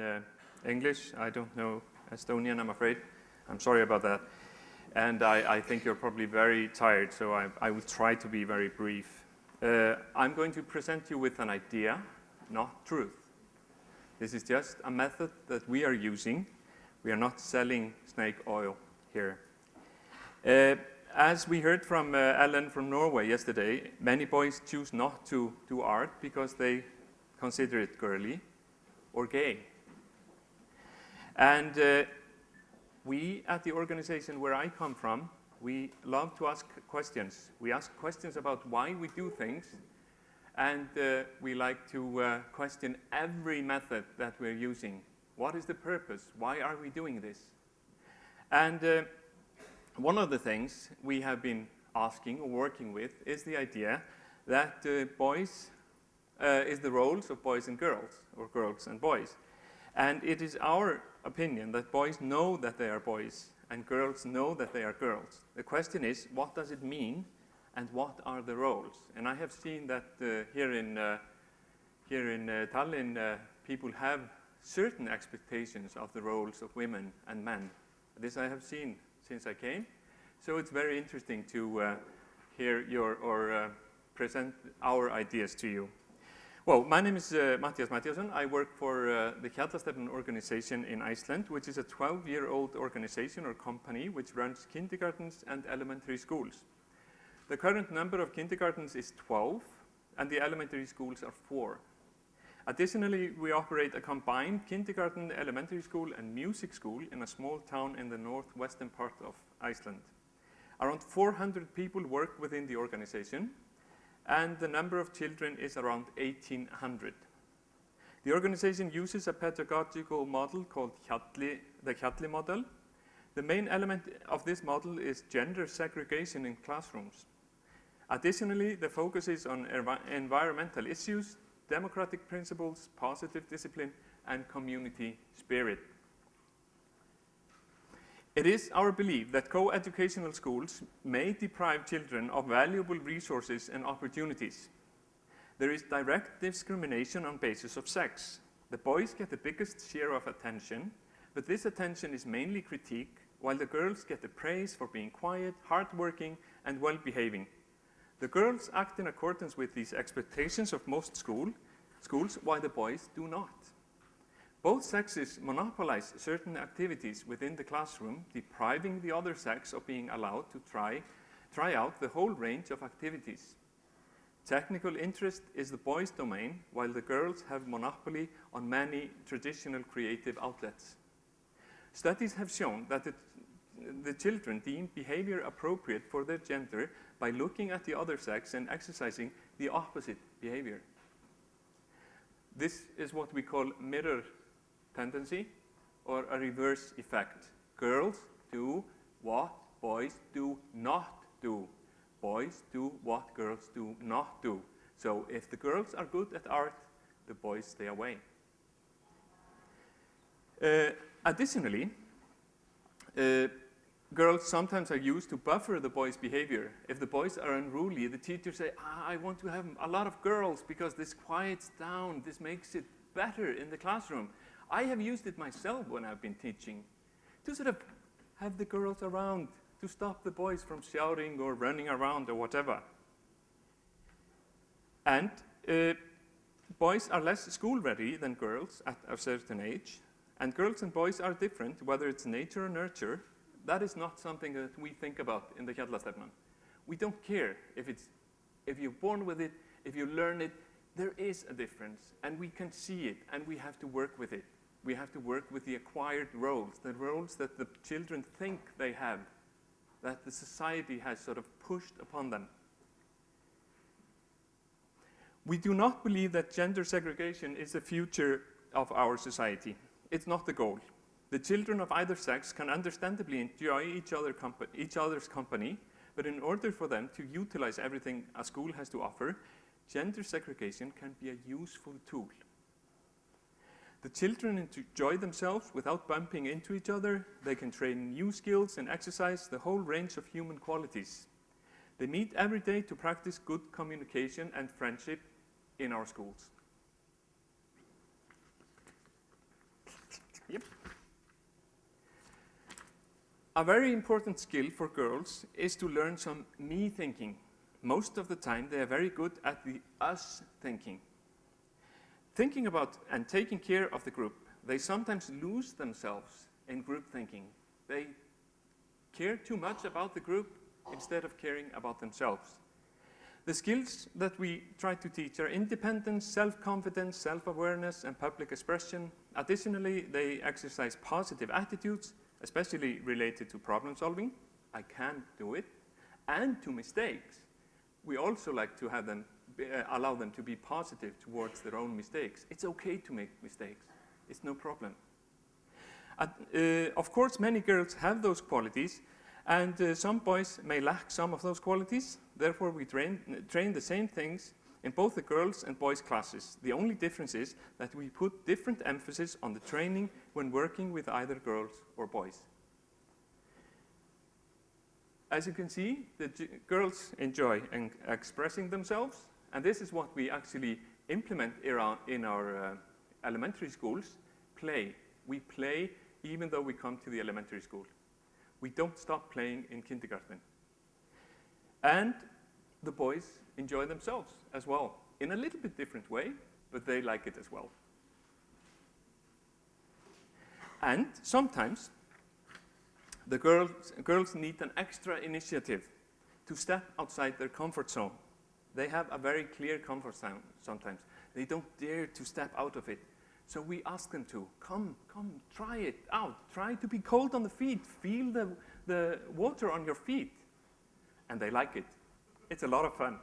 uh, English. I don't know Estonian, I'm afraid. I'm sorry about that. And I, I think you're probably very tired, so I, I, will try to be very brief. Uh, I'm going to present you with an idea, not truth. This is just a method that we are using. We are not selling snake oil here. Uh, as we heard from uh, Ellen from Norway yesterday, many boys choose not to do art because they consider it girly or gay. And uh, we at the organization where I come from, we love to ask questions. We ask questions about why we do things, and uh, we like to uh, question every method that we're using. What is the purpose? Why are we doing this? And uh, one of the things we have been asking or working with is the idea that uh, boys uh, is the roles of boys and girls, or girls and boys. And it is our opinion that boys know that they are boys and girls know that they are girls. The question is, what does it mean and what are the roles? And I have seen that uh, here in, uh, here in uh, Tallinn, uh, people have certain expectations of the roles of women and men. This I have seen since I came. So it's very interesting to uh, hear your, or uh, present our ideas to you. Well, my name is uh, Matthias Mattiasson. I work for uh, the Hjallastefnan organization in Iceland, which is a 12-year-old organization or company which runs kindergartens and elementary schools. The current number of kindergartens is 12, and the elementary schools are four. Additionally, we operate a combined kindergarten, elementary school, and music school in a small town in the northwestern part of Iceland. Around 400 people work within the organization, and the number of children is around 1,800. The organization uses a pedagogical model called the Hjalli model. The main element of this model is gender segregation in classrooms. Additionally, the focus is on environmental issues, democratic principles, positive discipline, and community spirit. It is our belief that co-educational schools may deprive children of valuable resources and opportunities. There is direct discrimination on basis of sex. The boys get the biggest share of attention, but this attention is mainly critique, while the girls get the praise for being quiet, hardworking, and well-behaving. The girls act in accordance with these expectations of most school, schools, while the boys do not. Both sexes monopolize certain activities within the classroom, depriving the other sex of being allowed to try, try out the whole range of activities. Technical interest is the boys' domain, while the girls have monopoly on many traditional creative outlets. Studies have shown that the, the children deem behavior appropriate for their gender by looking at the other sex and exercising the opposite behavior. This is what we call mirror tendency or a reverse effect. Girls do what boys do not do. Boys do what girls do not do. So if the girls are good at art, the boys stay away. Uh, additionally, uh, girls sometimes are used to buffer the boys' behavior. If the boys are unruly, the teachers say, ah, I want to have a lot of girls because this quiets down, this makes it better in the classroom. I have used it myself when I've been teaching to sort of have the girls around to stop the boys from shouting or running around or whatever. And uh, boys are less school ready than girls at a certain age. And girls and boys are different, whether it's nature or nurture. That is not something that we think about in the Hjallastefnan. We don't care if, it's, if you're born with it, if you learn it, there is a difference, and we can see it, and we have to work with it we have to work with the acquired roles, the roles that the children think they have, that the society has sort of pushed upon them. We do not believe that gender segregation is the future of our society. It's not the goal. The children of either sex can understandably enjoy each, other each other's company, but in order for them to utilize everything a school has to offer, gender segregation can be a useful tool. The children enjoy themselves without bumping into each other. They can train new skills and exercise the whole range of human qualities. They meet every day to practice good communication and friendship in our schools. Yep. A very important skill for girls is to learn some me thinking. Most of the time, they are very good at the us thinking. Thinking about and taking care of the group, they sometimes lose themselves in group thinking. They care too much about the group instead of caring about themselves. The skills that we try to teach are independence, self-confidence, self-awareness, and public expression. Additionally, they exercise positive attitudes, especially related to problem solving. I can do it. And to mistakes. We also like to have them, uh, allow them to be positive towards their own mistakes. It's okay to make mistakes. It's no problem. Uh, of course, many girls have those qualities, and uh, some boys may lack some of those qualities. Therefore, we train, train the same things in both the girls and boys classes. The only difference is that we put different emphasis on the training when working with either girls or boys. As you can see, the girls enjoy expressing themselves, and this is what we actually implement in our uh, elementary schools, play. We play even though we come to the elementary school. We don't stop playing in kindergarten. And the boys enjoy themselves as well, in a little bit different way, but they like it as well. And sometimes the girls, girls need an extra initiative to step outside their comfort zone. They have a very clear comfort zone sometimes. They don't dare to step out of it. So we ask them to, come, come, try it out. Try to be cold on the feet. Feel the, the water on your feet. And they like it. It's a lot of fun.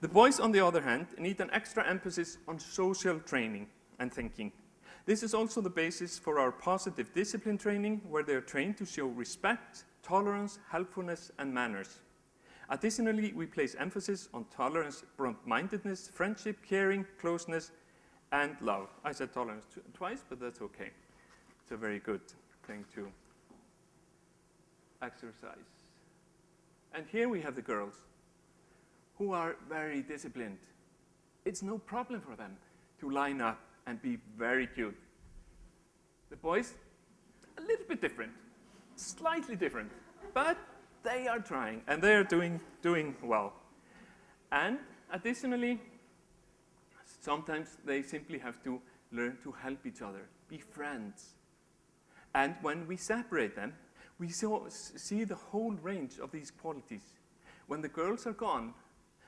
The boys, on the other hand, need an extra emphasis on social training and thinking. This is also the basis for our positive discipline training, where they are trained to show respect, tolerance, helpfulness, and manners. Additionally, we place emphasis on tolerance, broad-mindedness, friendship, caring, closeness, and love. I said tolerance twice, but that's okay. It's a very good thing to exercise. And here we have the girls who are very disciplined. It's no problem for them to line up and be very cute. The boys, a little bit different, slightly different, but they are trying and they are doing, doing well. And additionally, Sometimes they simply have to learn to help each other, be friends. And when we separate them, we see the whole range of these qualities. When the girls are gone,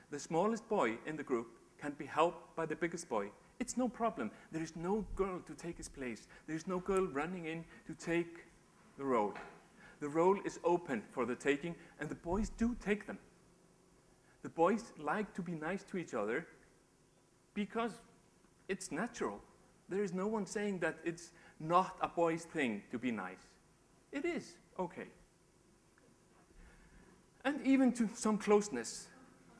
the smallest boy in the group can be helped by the biggest boy. It's no problem. There is no girl to take his place. There is no girl running in to take the role. The role is open for the taking, and the boys do take them. The boys like to be nice to each other, because it's natural. There is no one saying that it's not a boy's thing to be nice. It is, okay. And even to some closeness.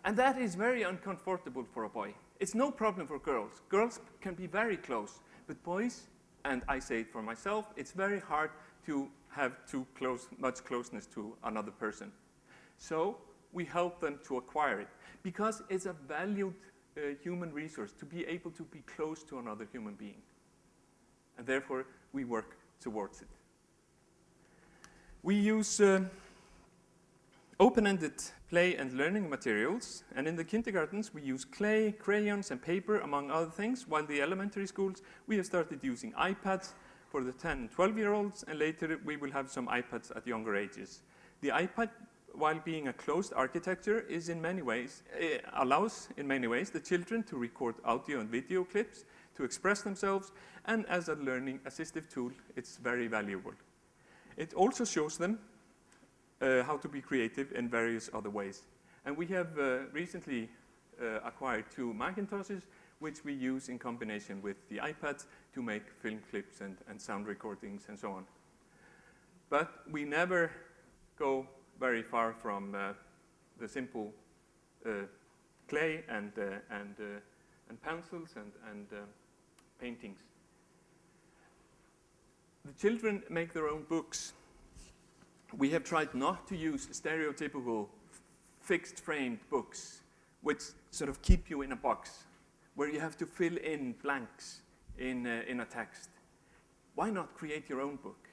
And that is very uncomfortable for a boy. It's no problem for girls. Girls can be very close, but boys, and I say it for myself, it's very hard to have too close, much closeness to another person. So we help them to acquire it because it's a valued uh, human resource to be able to be close to another human being. And therefore, we work towards it. We use uh, open-ended play and learning materials, and in the kindergartens we use clay, crayons, and paper, among other things, while the elementary schools we have started using iPads for the 10 and 12-year-olds, and later we will have some iPads at younger ages. The iPad while being a closed architecture, is in many ways, uh, allows in many ways the children to record audio and video clips, to express themselves, and as a learning assistive tool, it's very valuable. It also shows them uh, how to be creative in various other ways. And we have uh, recently uh, acquired two Macintoshes, which we use in combination with the iPads to make film clips and, and sound recordings and so on. But we never go very far from uh, the simple uh, clay and, and, and pencils and, and paintings. The children make their own books. We have tried not to use stereotypical fixed framed books which sort of keep you in a box where you have to fill in blanks in, uh, in a text. why not create your own book?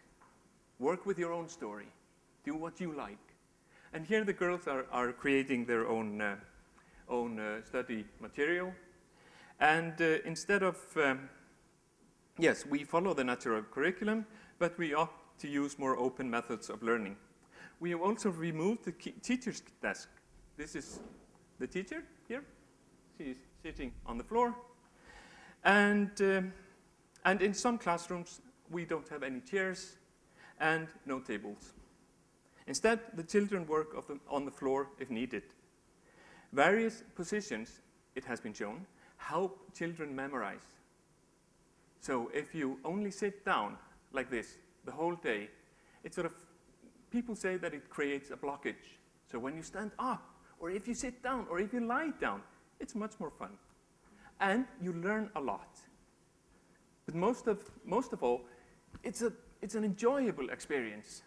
Work with your own story. Do what you like. And here the girls are, are creating their own, uh, own uh, study material. And uh, instead of, um, yes, we follow the natural curriculum, but we opt to use more open methods of learning. We have also removed the teacher's desk. This is the teacher here. She's sitting on the floor. And, um, and in some classrooms, we don't have any chairs and no tables. Instead, the children work the, on the floor if needed. Various positions, it has been shown, help children memorize. So if you only sit down like this the whole day, it sort of, people say that it creates a blockage. So when you stand up, or if you sit down, or if you lie down, it's much more fun. And you learn a lot. But most of, most of all, it's, a, it's an enjoyable experience.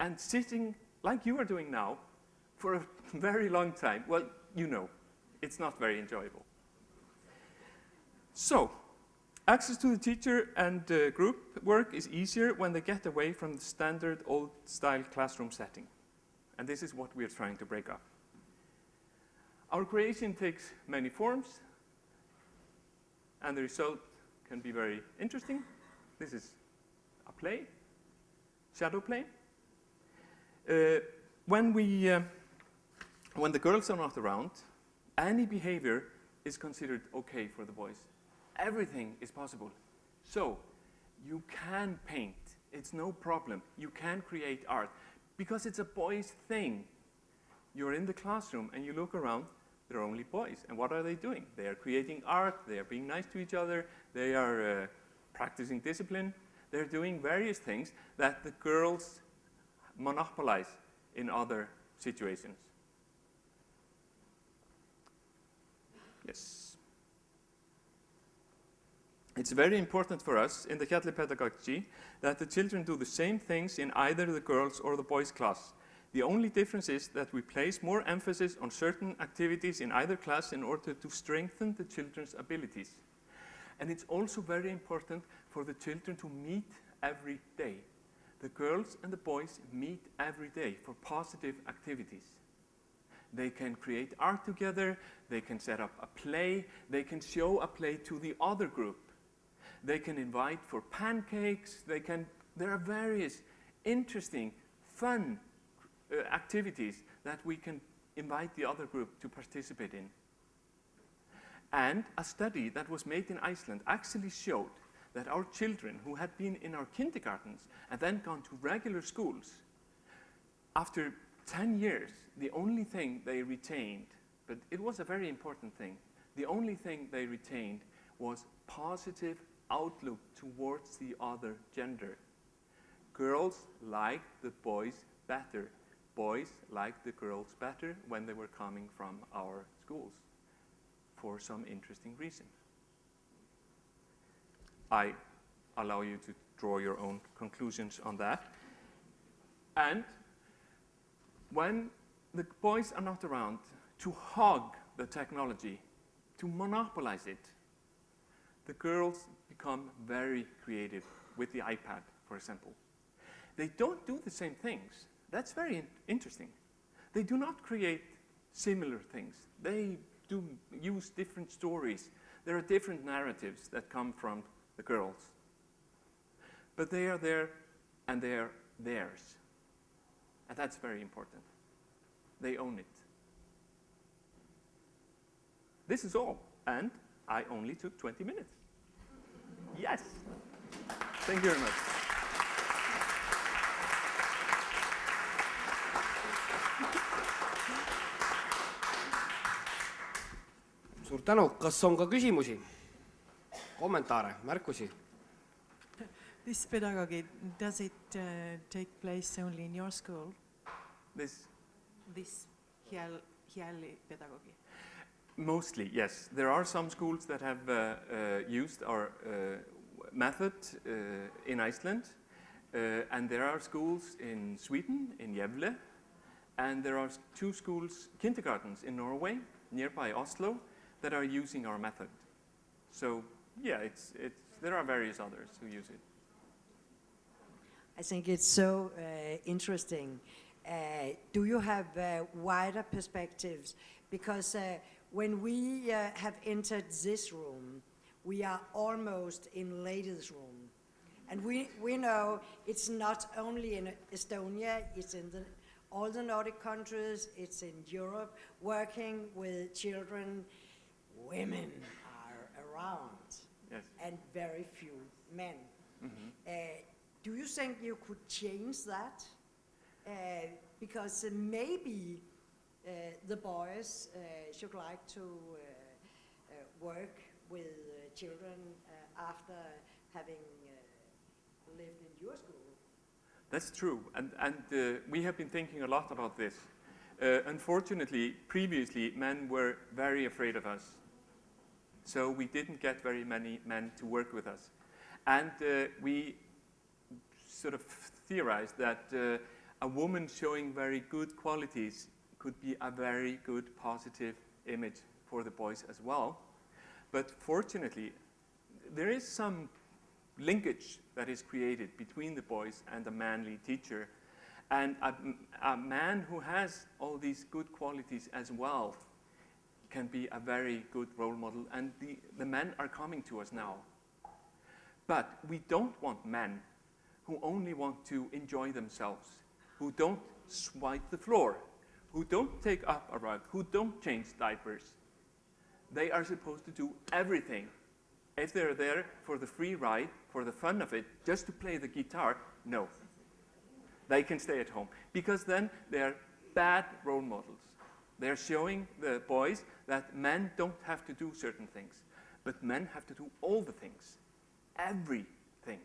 And sitting like you are doing now for a very long time, well, you know, it's not very enjoyable. So, access to the teacher and uh, group work is easier when they get away from the standard old-style classroom setting. And this is what we are trying to break up. Our creation takes many forms, and the result can be very interesting. This is a play, shadow play. Uh, when, we, uh, when the girls are not around, any behavior is considered okay for the boys. Everything is possible. So you can paint. It's no problem. You can create art because it's a boys' thing. You're in the classroom and you look around, there are only boys. And what are they doing? They are creating art, they are being nice to each other, they are uh, practicing discipline, they're doing various things that the girls monopolize in other situations. Yes. It's very important for us in the Hjalli pedagogy that the children do the same things in either the girls or the boys class. The only difference is that we place more emphasis on certain activities in either class in order to strengthen the children's abilities. And it's also very important for the children to meet every day the girls and the boys meet every day for positive activities. They can create art together, they can set up a play, they can show a play to the other group. They can invite for pancakes, they can, there are various interesting, fun uh, activities that we can invite the other group to participate in. And a study that was made in Iceland actually showed that our children who had been in our kindergartens and then gone to regular schools, after 10 years, the only thing they retained, but it was a very important thing, the only thing they retained was positive outlook towards the other gender. Girls liked the boys better. Boys liked the girls better when they were coming from our schools for some interesting reason. I allow you to draw your own conclusions on that. And when the boys are not around to hog the technology, to monopolize it, the girls become very creative with the iPad, for example. They don't do the same things. That's very in interesting. They do not create similar things. They do use different stories. There are different narratives that come from the girls. But they are there and they are theirs. And that's very important. They own it. This is all. And I only took 20 minutes. Yes. Thank you very much. suur tänu, kas on ka küsimusi? kommentaare, märkusi? This pedagogy, does it uh, take place only in your school? This? This Hjalli pedagogy? Mostly, yes. There are some schools that have uh, uh, used our uh, method uh, in Iceland, uh, and there are schools in Sweden, in Gävle, and there are two schools, kindergartens in Norway, nearby Oslo, that are using our method. So yeah, it's, it's, there are various others who use it. I think it's so uh, interesting. Uh, do you have uh, wider perspectives? Because when we uh, have entered this room, we are almost in ladies' room. And we, we know it's not only in Estonia, it's in the, all the Nordic countries, it's in Europe, working with children. Women are around Yes. and very few men. Mhm. Uh, do you think you could change that? Uh, because maybe the boys uh, should like to uh, uh, work with uh, children uh, after having uh, lived in your school. That's true, and, and uh, we have been thinking a lot about this. Uh, unfortunately, previously, men were very afraid of us. So we didn't get very many men to work with us. And uh, we sort of theorized that uh, a woman showing very good qualities could be a very good positive image for the boys as well. But fortunately, there is some linkage that is created between the boys and the manly teacher. And a, a man who has all these good qualities as well can be a very good role model. And the, the men are coming to us now. But we don't want men who only want to enjoy themselves, who don't swipe the floor, who don't take up a rug, who don't change diapers. They are supposed to do everything. If they're there for the free ride, for the fun of it, just to play the guitar, no. They can stay at home because then they're bad role models. They're showing the boys that men don't have to do certain things, but men have to do all the things, everything.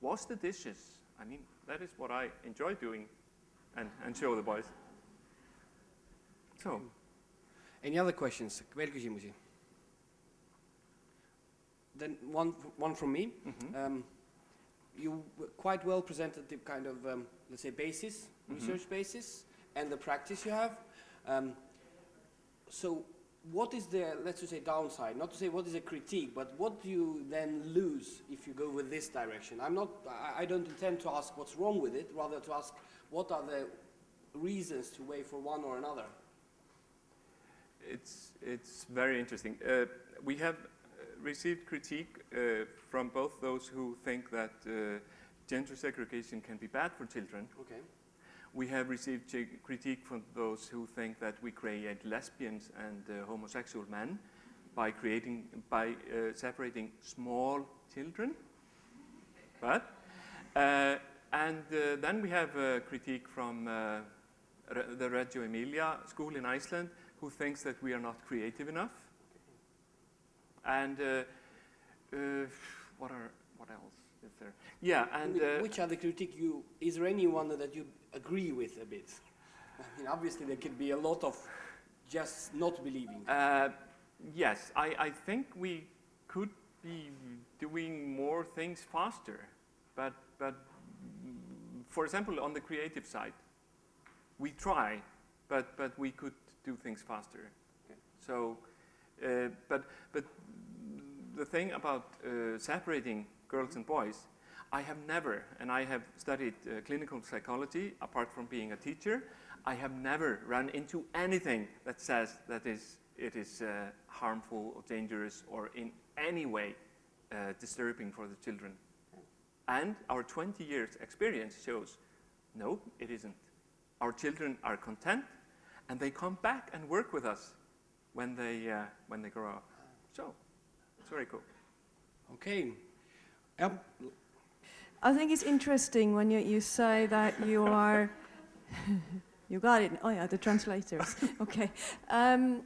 Wash the dishes. I mean, that is what I enjoy doing and, and show the boys. So, Any other questions, veel küsimusi? Then one, one from me. mhm. Um, you quite well presented the kind of, um, let's say, basis, Mhm. research basis, and the practice you have. Um, so, what is the, let's just say, downside? Not to say what is a critique, but what do you then lose if you go with this direction? I'm not, I, I don't intend to ask what's wrong with it, rather to ask what are the reasons to weigh for one or another. It's, it's very interesting. Uh, we have uh, received critique uh, from both those who think that uh, gender segregation can be bad for children. Okay. We have received critique from those who think that we create lesbians and uh, homosexual men by creating, by uh, separating small children. But, uh, and uh, then we have uh, critique from uh, the Reggio Emilia school in Iceland who thinks that we are not creative enough. And uh, uh, what are what else is there? Yeah, and uh, which are the critique you, is there anyone that you agree with a bit? I mean, obviously there could be a lot of just not believing. uh, yes, I, I think we could be doing more things faster, but but for example, on the creative side, we try, but but we could do things faster. Okay. So, uh, but but the thing about uh, separating girls and boys, I have never, and I have studied uh, clinical psychology apart from being a teacher, I have never run into anything that says that is, it is uh, harmful or dangerous or in any way uh, disturbing for the children. And our 20 years experience shows, no, it isn't. Our children are content and they come back and work with us when they, uh, when they grow up. So, it's very cool. Okay. Ja, I think it's interesting when you, you say that you are. you got it. Oh, yeah, the translators. okay. Um,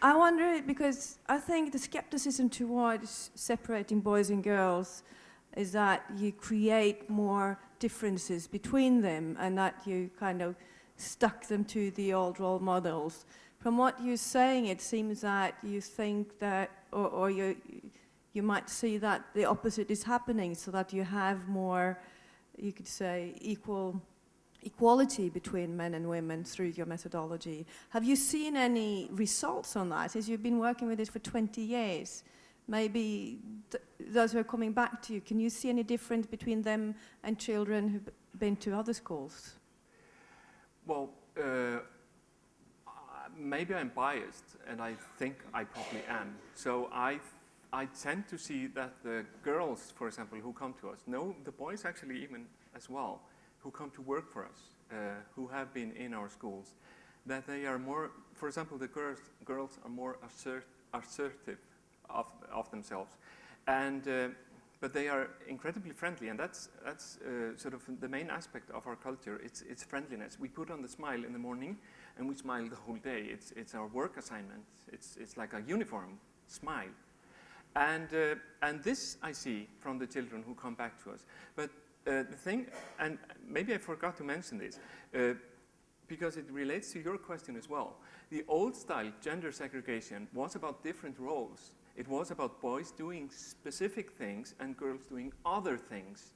I wonder because I think the skepticism towards separating boys and girls is that you create more differences between them and that you kind of stuck them to the old role models. From what you're saying, it seems that you think that, or, or you, you might see that the opposite is happening so that you have more, you could say, equal equality between men and women through your methodology. Have you seen any results on that as you've been working with it for 20 years? Maybe th those who are coming back to you, can you see any difference between them and children who've been to other schools? Well, uh, maybe I'm biased, and I think I probably am. So I, I tend to see that the girls, for example, who come to us, know the boys actually even as well, who come to work for us, uh, who have been in our schools, that they are more, for example, the girls, girls are more assert, assertive of, of themselves. And, uh, but they are incredibly friendly, and that's, that's uh, sort of the main aspect of our culture. It's, it's friendliness. We put on the smile in the morning, and we smile the whole day. It's, it's our work assignment. It's, it's like a uniform smile. And, uh, and this I see from the children who come back to us. But uh, the thing, and maybe I forgot to mention this, uh, because it relates to your question as well. The old style gender segregation was about different roles. It was about boys doing specific things and girls doing other things.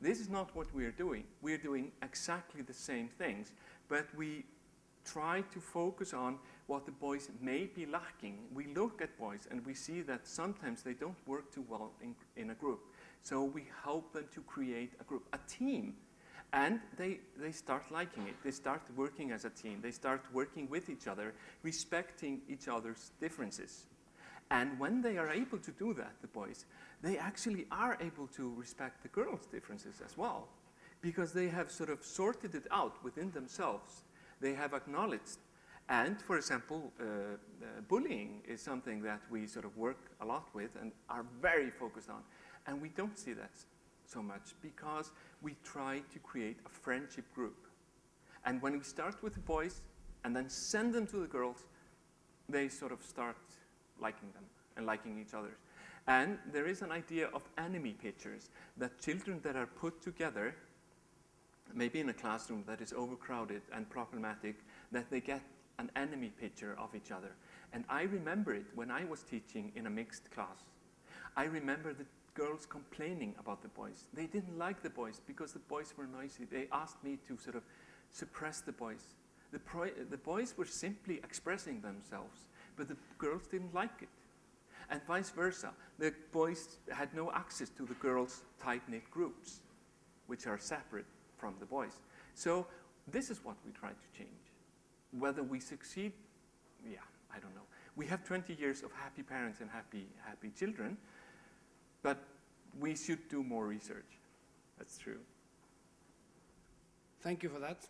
This is not what we're doing. We're doing exactly the same things, but we try to focus on what the boys may be lacking. We look at boys and we see that sometimes they don't work too well in, in a group. So we help them to create a group, a team. And they, they start liking it. They start working as a team. They start working with each other, respecting each other's differences. And when they are able to do that, the boys, they actually are able to respect the girls' differences as well. Because they have sort of sorted it out within themselves. They have acknowledged. And, for example, uh, uh, bullying is something that we sort of work a lot with and are very focused on. And we don't see that so much because we try to create a friendship group. And when we start with the boys and then send them to the girls, they sort of start liking them and liking each other. And there is an idea of enemy pictures that children that are put together, maybe in a classroom that is overcrowded and problematic, that they get an enemy picture of each other. And I remember it when I was teaching in a mixed class. I remember the girls complaining about the boys. They didn't like the boys because the boys were noisy. They asked me to sort of suppress the boys. The, the boys were simply expressing themselves, but the girls didn't like it. And vice versa. The boys had no access to the girls' tight-knit groups, which are separate from the boys. So this is what we try to change. Whether we succeed, yeah, I don't know. We have 20 years of happy parents and happy, happy children, but we should do more research. That's true. Thank you for that.